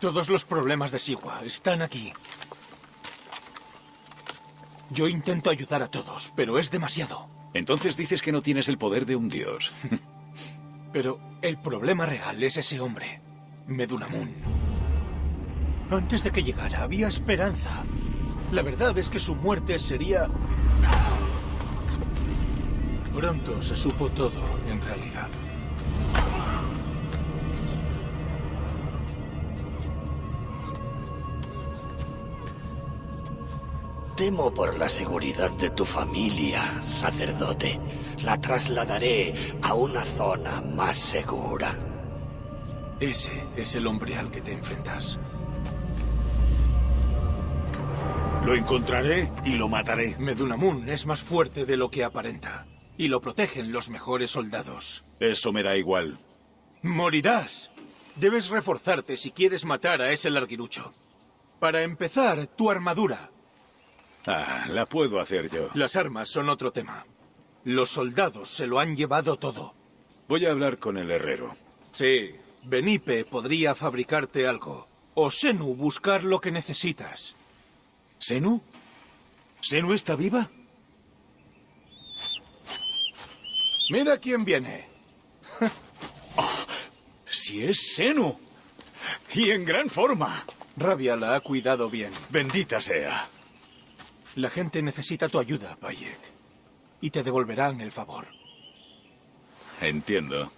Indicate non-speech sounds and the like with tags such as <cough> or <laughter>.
Todos los problemas de Siwa están aquí. Yo intento ayudar a todos, pero es demasiado. Entonces dices que no tienes el poder de un dios. <laughs> Pero el problema real es ese hombre, Medunamun. Antes de que llegara había esperanza. La verdad es que su muerte sería... Pronto se supo todo, en realidad. Temo por la seguridad de tu familia, sacerdote. La trasladaré a una zona más segura. Ese es el hombre al que te enfrentas. Lo encontraré y lo mataré. Medunamun es más fuerte de lo que aparenta. Y lo protegen los mejores soldados. Eso me da igual. Morirás. Debes reforzarte si quieres matar a ese larguirucho. Para empezar, tu armadura. Ah, la puedo hacer yo. Las armas son otro tema. Los soldados se lo han llevado todo. Voy a hablar con el herrero. Sí, Benipe podría fabricarte algo. O Senu buscar lo que necesitas. ¿Senu? ¿Senu está viva? Mira quién viene. <laughs> Si es Senu. Y en gran forma. Rabia la ha cuidado bien. Bendita sea. La gente necesita tu ayuda, Bayek. Y te devolverán el favor. Entiendo.